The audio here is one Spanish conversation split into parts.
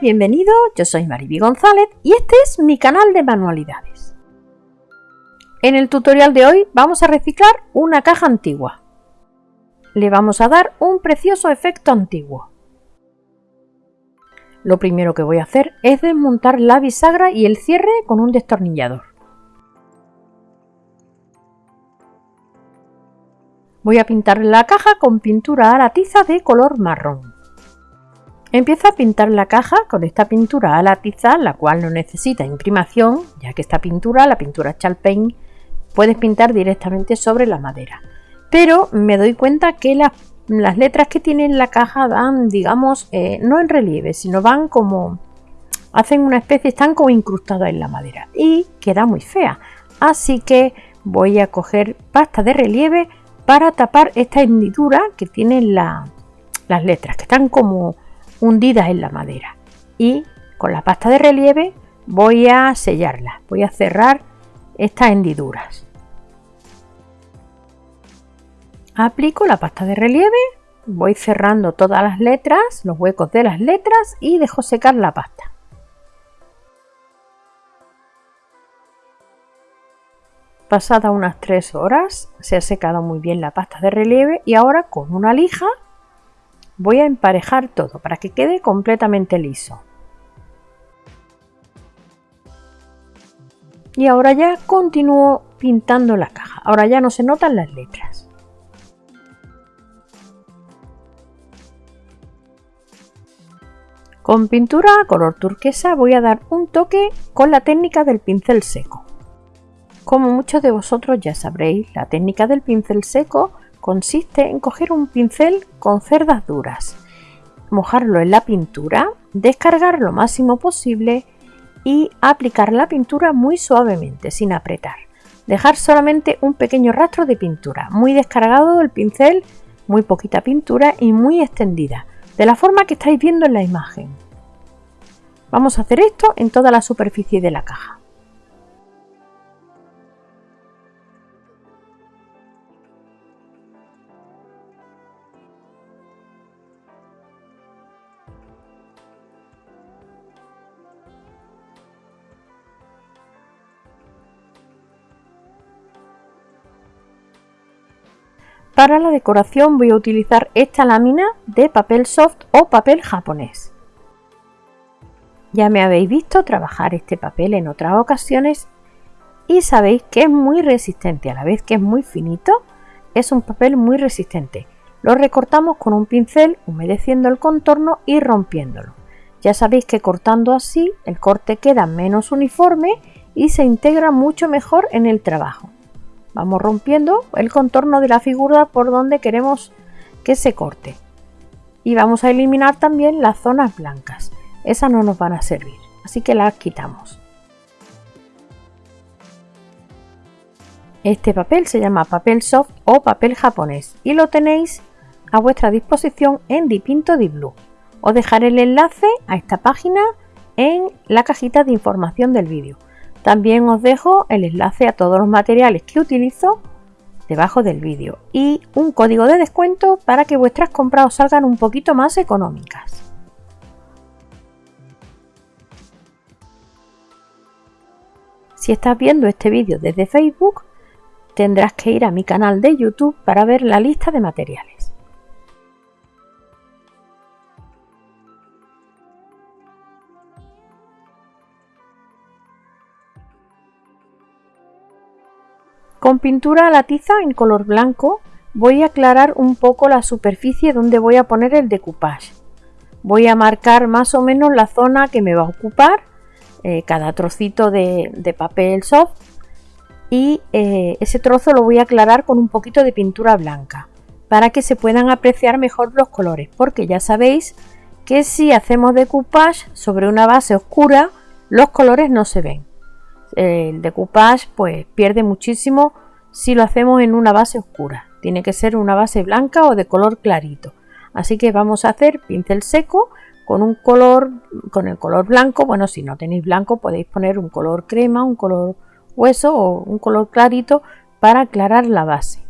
Bienvenido, yo soy Mariby González y este es mi canal de manualidades. En el tutorial de hoy vamos a reciclar una caja antigua. Le vamos a dar un precioso efecto antiguo. Lo primero que voy a hacer es desmontar la bisagra y el cierre con un destornillador. Voy a pintar la caja con pintura a la tiza de color marrón. Empiezo a pintar la caja con esta pintura a la tiza, la cual no necesita imprimación, ya que esta pintura, la pintura Chalpain, puedes pintar directamente sobre la madera. Pero me doy cuenta que las letras que tiene la caja van, digamos, eh, no en relieve, sino van como... hacen una especie, están como incrustadas en la madera y queda muy fea. Así que voy a coger pasta de relieve para tapar esta hendidura que tienen las letras, que están como hundidas en la madera y con la pasta de relieve voy a sellarlas, voy a cerrar estas hendiduras. Aplico la pasta de relieve, voy cerrando todas las letras, los huecos de las letras y dejo secar la pasta. Pasada unas 3 horas se ha secado muy bien la pasta de relieve y ahora con una lija Voy a emparejar todo para que quede completamente liso. Y ahora ya continúo pintando la caja. Ahora ya no se notan las letras. Con pintura color turquesa voy a dar un toque con la técnica del pincel seco. Como muchos de vosotros ya sabréis, la técnica del pincel seco consiste en coger un pincel con cerdas duras, mojarlo en la pintura, descargar lo máximo posible y aplicar la pintura muy suavemente, sin apretar. Dejar solamente un pequeño rastro de pintura, muy descargado el pincel, muy poquita pintura y muy extendida, de la forma que estáis viendo en la imagen. Vamos a hacer esto en toda la superficie de la caja. Para la decoración voy a utilizar esta lámina de papel soft o papel japonés. Ya me habéis visto trabajar este papel en otras ocasiones y sabéis que es muy resistente, a la vez que es muy finito, es un papel muy resistente. Lo recortamos con un pincel humedeciendo el contorno y rompiéndolo. Ya sabéis que cortando así el corte queda menos uniforme y se integra mucho mejor en el trabajo. Vamos rompiendo el contorno de la figura por donde queremos que se corte. Y vamos a eliminar también las zonas blancas. Esas no nos van a servir, así que las quitamos. Este papel se llama papel soft o papel japonés y lo tenéis a vuestra disposición en Dipinto Di Blue. Os dejaré el enlace a esta página en la cajita de información del vídeo. También os dejo el enlace a todos los materiales que utilizo debajo del vídeo y un código de descuento para que vuestras compras os salgan un poquito más económicas. Si estás viendo este vídeo desde Facebook, tendrás que ir a mi canal de YouTube para ver la lista de materiales. Con pintura a la tiza en color blanco voy a aclarar un poco la superficie donde voy a poner el decoupage. Voy a marcar más o menos la zona que me va a ocupar eh, cada trocito de, papel soft y eh, ese trozo lo voy a aclarar con un poquito de pintura blanca para que se puedan apreciar mejor los colores porque ya sabéis que si hacemos decoupage sobre una base oscura los colores no se ven el decoupage pues pierde muchísimo si lo hacemos en una base oscura. Tiene que ser una base blanca o de color clarito. Así que vamos a hacer pincel seco con un color, con el color blanco. Bueno, si no tenéis blanco podéis poner un color crema, un color hueso o un color clarito para aclarar la base.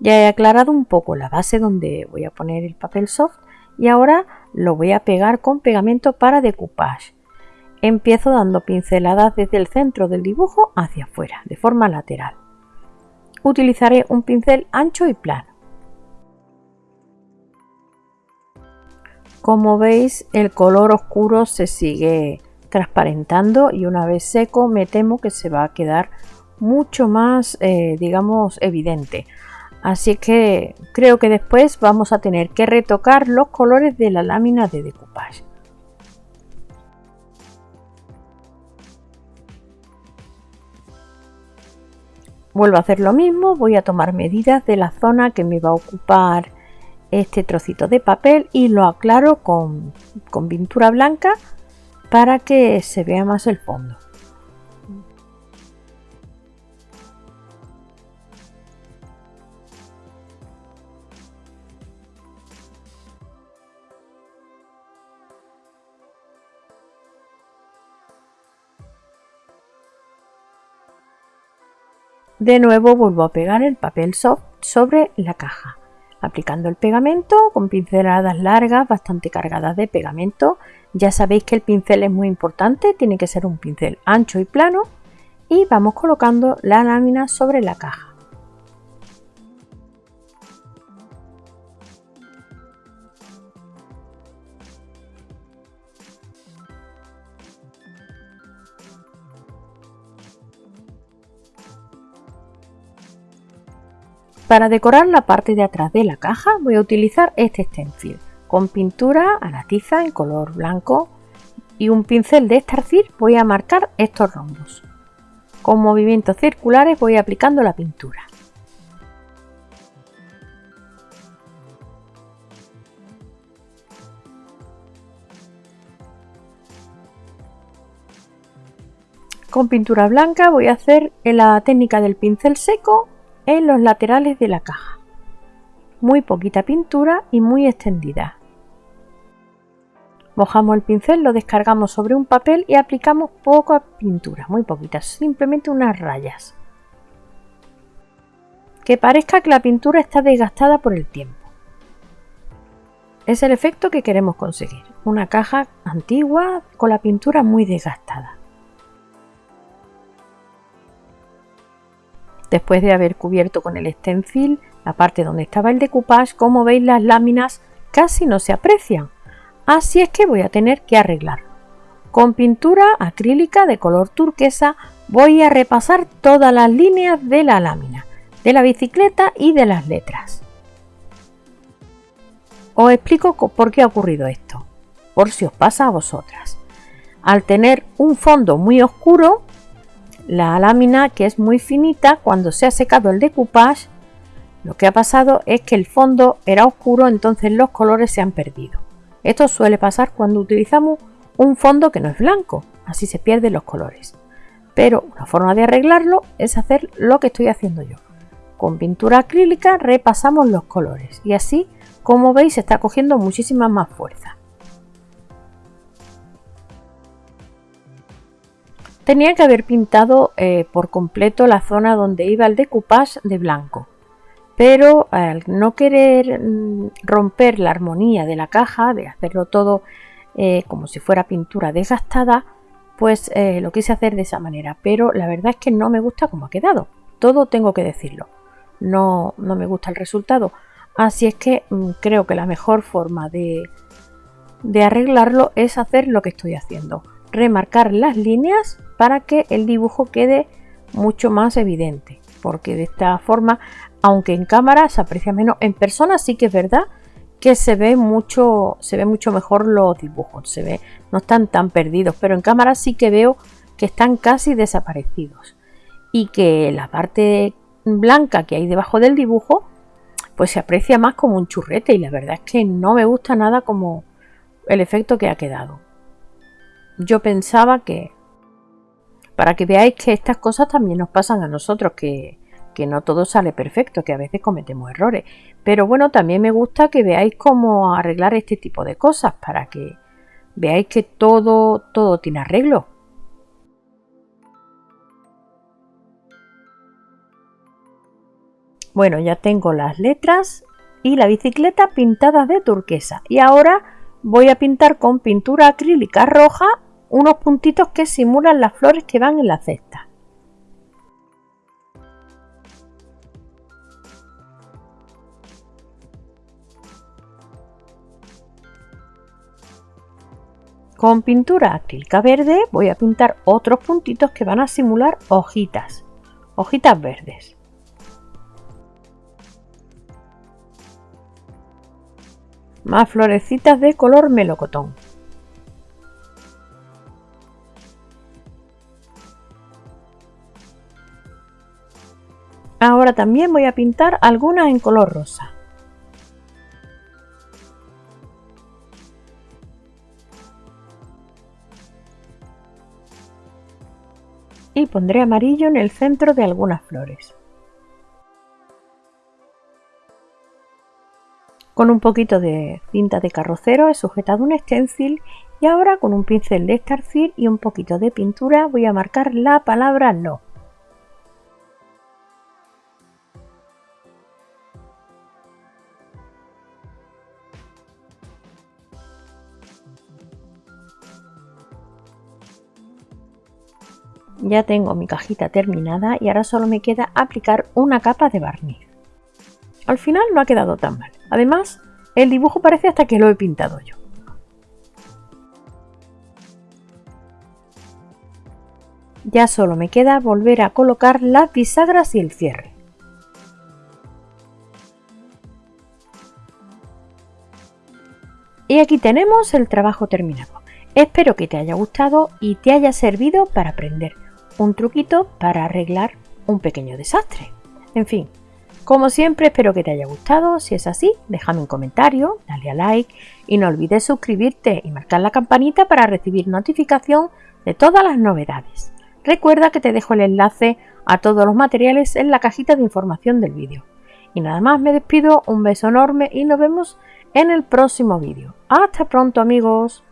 Ya he aclarado un poco la base donde voy a poner el papel soft y ahora lo voy a pegar con pegamento para decoupage. Empiezo dando pinceladas desde el centro del dibujo hacia afuera, de forma lateral. Utilizaré un pincel ancho y plano. Como veis el color oscuro se sigue transparentando y una vez seco me temo que se va a quedar mucho más eh, digamos evidente así que creo que después vamos a tener que retocar los colores de la lámina de decoupage. Vuelvo a hacer lo mismo voy a tomar medidas de la zona que me va a ocupar este trocito de papel y lo aclaro con, con pintura blanca para que se vea más el fondo De nuevo vuelvo a pegar el papel soft sobre la caja, aplicando el pegamento con pinceladas largas bastante cargadas de pegamento. Ya sabéis que el pincel es muy importante, tiene que ser un pincel ancho y plano y vamos colocando la lámina sobre la caja. Para decorar la parte de atrás de la caja voy a utilizar este stencil con pintura a la tiza en color blanco y un pincel de estarcir voy a marcar estos rombos. Con movimientos circulares voy aplicando la pintura. Con pintura blanca voy a hacer la técnica del pincel seco en los laterales de la caja. Muy poquita pintura y muy extendida. Mojamos el pincel, lo descargamos sobre un papel y aplicamos poca pintura, muy poquitas, simplemente unas rayas. Que parezca que la pintura está desgastada por el tiempo. Es el efecto que queremos conseguir, una caja antigua con la pintura muy desgastada. Después de haber cubierto con el stencil la parte donde estaba el decoupage, como veis las láminas casi no se aprecian, así es que voy a tener que arreglarlo. Con pintura acrílica de color turquesa voy a repasar todas las líneas de la lámina, de la bicicleta y de las letras. Os explico por qué ha ocurrido esto, por si os pasa a vosotras. Al tener un fondo muy oscuro, la lámina que es muy finita cuando se ha secado el decoupage lo que ha pasado es que el fondo era oscuro entonces los colores se han perdido. Esto suele pasar cuando utilizamos un fondo que no es blanco así se pierden los colores. Pero una forma de arreglarlo es hacer lo que estoy haciendo yo. Con pintura acrílica repasamos los colores y así como veis está cogiendo muchísima más fuerza Tenía que haber pintado eh, por completo la zona donde iba el decoupage de blanco, pero al no querer mm, romper la armonía de la caja, de hacerlo todo eh, como si fuera pintura desgastada, pues eh, lo quise hacer de esa manera, pero la verdad es que no me gusta como ha quedado, todo tengo que decirlo, no, no me gusta el resultado, así es que mm, creo que la mejor forma de arreglarlo es hacer lo que estoy haciendo, remarcar las líneas para que el dibujo quede mucho más evidente porque de esta forma aunque en cámara se aprecia menos en persona sí que es verdad que se ve mucho se ve mucho mejor los dibujos se ve no están tan perdidos pero en cámara sí que veo que están casi desaparecidos y que la parte blanca que hay debajo del dibujo pues se aprecia más como un churrete y la verdad es que no me gusta nada como el efecto que ha quedado. Yo pensaba que para que veáis que estas cosas también nos pasan a nosotros, que, no todo sale perfecto, que a veces cometemos errores. Pero bueno, también me gusta que veáis cómo arreglar este tipo de cosas, para que veáis que todo, todo tiene arreglo. Bueno, ya tengo las letras y la bicicleta pintadas de turquesa y ahora voy a pintar con pintura acrílica roja unos puntitos que simulan las flores que van en la cesta. Con pintura acrílica verde voy a pintar otros puntitos que van a simular hojitas, hojitas verdes. Más florecitas de color melocotón. Ahora también voy a pintar algunas en color rosa. y pondré amarillo en el centro de algunas flores. Con un poquito de cinta de carrocero he sujetado un stencil y ahora con un pincel de estarcir y un poquito de pintura voy a marcar la palabra no. Ya tengo mi cajita terminada y ahora solo me queda aplicar una capa de barniz. Al final no ha quedado tan mal. Además, el dibujo parece hasta que lo he pintado yo. Ya solo me queda volver a colocar las bisagras y el cierre. Y aquí tenemos el trabajo terminado. Espero que te haya gustado y te haya servido para aprender un truquito para arreglar un pequeño desastre. En fin, como siempre espero que te haya gustado, si es así déjame un comentario, dale a like y no olvides suscribirte y marcar la campanita para recibir notificación de todas las novedades. Recuerda que te dejo el enlace a todos los materiales en la cajita de información del vídeo. Y nada más me despido, un beso enorme y nos vemos en el próximo vídeo. Hasta pronto amigos.